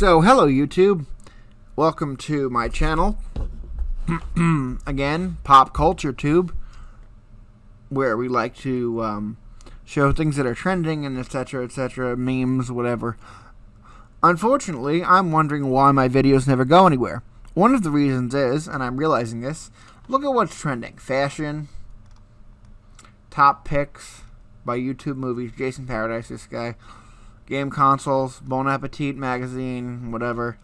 So, hello YouTube. Welcome to my channel. Again, Pop Culture Tube, where we like to um, show things that are trending and etc. etc. memes, whatever. Unfortunately, I'm wondering why my videos never go anywhere. One of the reasons is, and I'm realizing this, look at what's trending. Fashion, top picks by YouTube movies, Jason Paradise, this guy, game consoles, Bon Appetit magazine, whatever,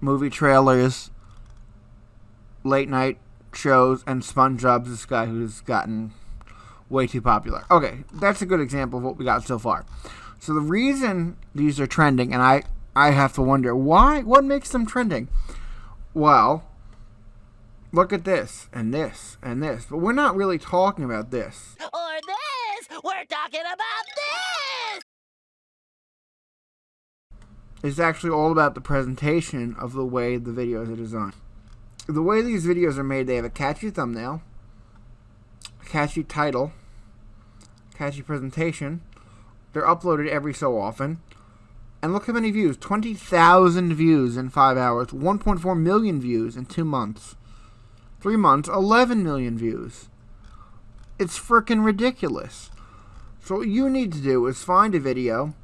movie trailers, late night shows, and SpongeBob's this guy who's gotten way too popular. Okay, that's a good example of what we got so far. So the reason these are trending, and I, I have to wonder why, what makes them trending? Well, look at this, and this, and this. But we're not really talking about this. Or this! We're talking about this! It's actually all about the presentation of the way the videos are designed. The way these videos are made, they have a catchy thumbnail, a catchy title, catchy presentation. They're uploaded every so often. And look how many views 20,000 views in five hours, 1.4 million views in two months. Three months, 11 million views. It's freaking ridiculous. So, what you need to do is find a video.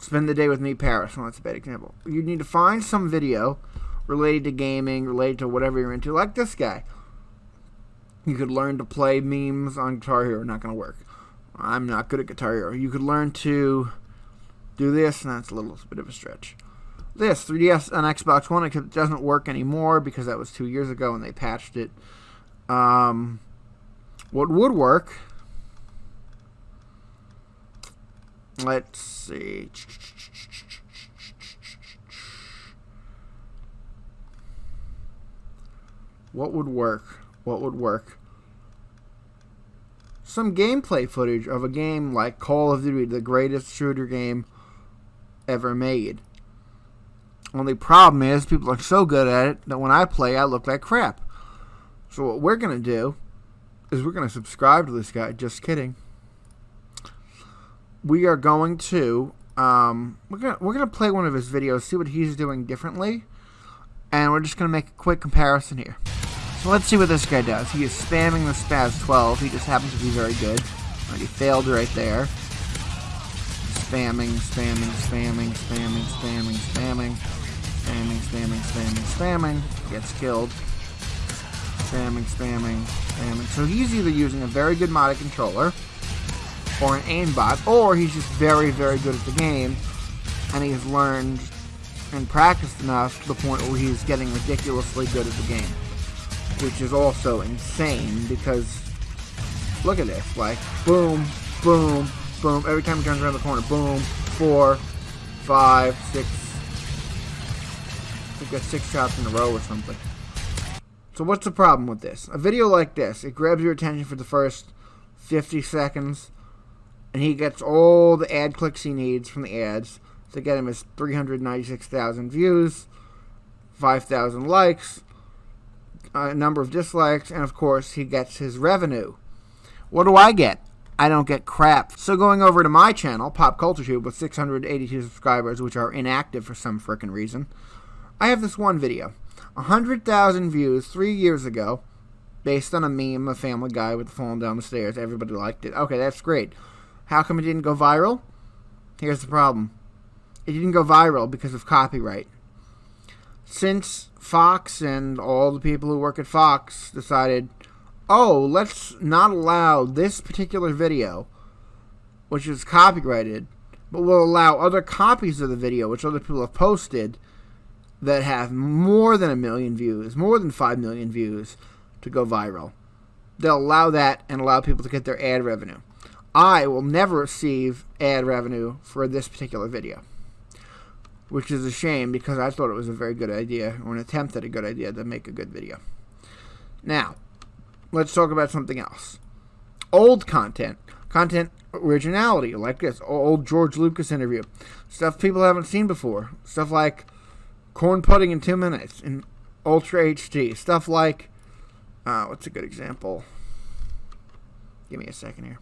Spend the day with me, Paris. Well, that's a bad example. You need to find some video related to gaming, related to whatever you're into, like this guy. You could learn to play memes on Guitar Hero. Not going to work. I'm not good at Guitar Hero. You could learn to do this, and that's a little bit of a stretch. This 3DS on Xbox One, it doesn't work anymore because that was two years ago and they patched it. Um, what would work? Let's see. What would work? What would work? Some gameplay footage of a game like Call of Duty, the greatest shooter game ever made. Only problem is people are so good at it that when I play, I look like crap. So what we're going to do is we're going to subscribe to this guy. Just kidding. We are going to um, we're gonna we're gonna play one of his videos, see what he's doing differently, and we're just gonna make a quick comparison here. So let's see what this guy does. He is spamming the SPAS-12. He just happens to be very good. He failed right there. Spamming, spamming, spamming, spamming, spamming, spamming, spamming, spamming, spamming, spamming. Gets killed. Spamming, spamming, spamming. So he's either using a very good modded controller or an aimbot, or he's just very, very good at the game, and he's learned and practiced enough to the point where he's getting ridiculously good at the game. Which is also insane, because look at this, like, boom, boom, boom, every time he turns around the corner, boom, four, five, six, think got six shots in a row or something. So what's the problem with this? A video like this, it grabs your attention for the first 50 seconds, and he gets all the ad clicks he needs from the ads to get him his 396,000 views, 5,000 likes, a number of dislikes, and of course he gets his revenue. What do I get? I don't get crap. So going over to my channel, Pop Culture Tube, with 682 subscribers, which are inactive for some frickin' reason, I have this one video. 100,000 views three years ago, based on a meme of Family Guy with falling down the stairs. Everybody liked it. Okay, that's great. How come it didn't go viral? Here's the problem. It didn't go viral because of copyright. Since Fox and all the people who work at Fox decided, oh, let's not allow this particular video, which is copyrighted, but we'll allow other copies of the video, which other people have posted, that have more than a million views, more than 5 million views, to go viral. They'll allow that and allow people to get their ad revenue. I will never receive ad revenue for this particular video. Which is a shame because I thought it was a very good idea, or an attempt at a good idea to make a good video. Now, let's talk about something else. Old content. Content originality, like this. Old George Lucas interview. Stuff people haven't seen before. Stuff like corn pudding in two minutes in Ultra HD. Stuff like, uh, what's a good example? Give me a second here.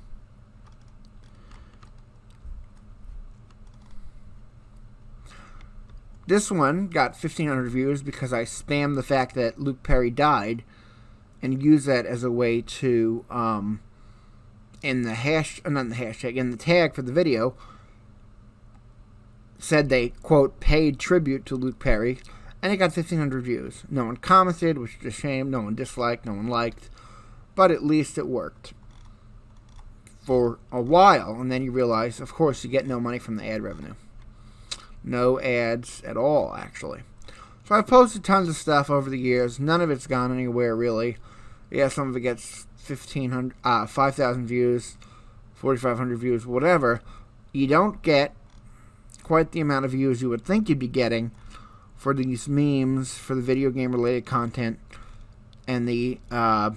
This one got 1,500 views because I spammed the fact that Luke Perry died and used that as a way to, um, in the hash, uh, not the hashtag, in the tag for the video, said they, quote, paid tribute to Luke Perry, and it got 1,500 views. No one commented, which is a shame. No one disliked, no one liked, but at least it worked for a while, and then you realize, of course, you get no money from the ad revenue. No ads at all, actually. So I've posted tons of stuff over the years. None of it's gone anywhere, really. Yeah, some of it gets 1,500, uh, 5,000 views, 4,500 views, whatever. You don't get quite the amount of views you would think you'd be getting for these memes, for the video game related content, and the uh,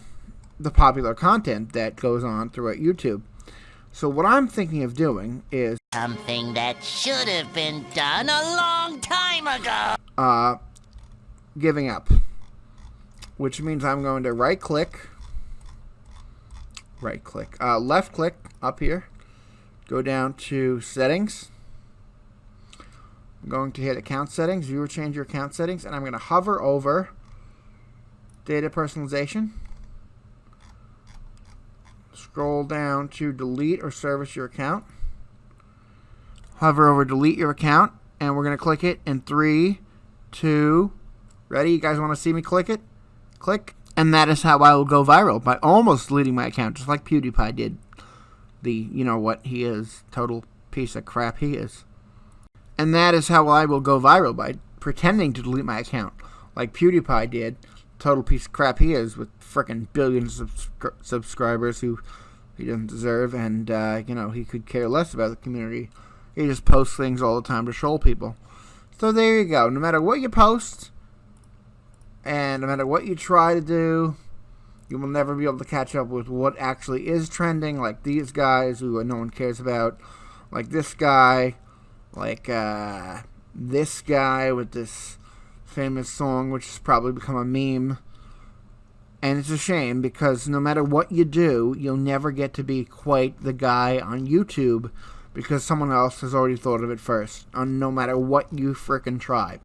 the popular content that goes on throughout YouTube. So what I'm thinking of doing is Something that should have been done a long time ago. uh, giving up, which means I'm going to right click, right click, uh, left click up here, go down to settings. I'm going to hit account settings, viewer change your account settings, and I'm going to hover over data personalization. Scroll down to delete or service your account. Hover over delete your account, and we're going to click it in three, two, ready? You guys want to see me click it? Click. And that is how I will go viral by almost deleting my account, just like PewDiePie did. The, you know what he is, total piece of crap he is. And that is how I will go viral by pretending to delete my account, like PewDiePie did. Total piece of crap he is with frickin' billions of subscri- subscribers who he doesn't deserve, and uh, you know he could care less about the community. He just posts things all the time to troll people. So there you go. No matter what you post, and no matter what you try to do, you will never be able to catch up with what actually is trending. Like these guys who no one cares about, like this guy, like uh, this guy with this famous song, which has probably become a meme. And it's a shame because no matter what you do, you'll never get to be quite the guy on YouTube because someone else has already thought of it first, no matter what you frickin' try.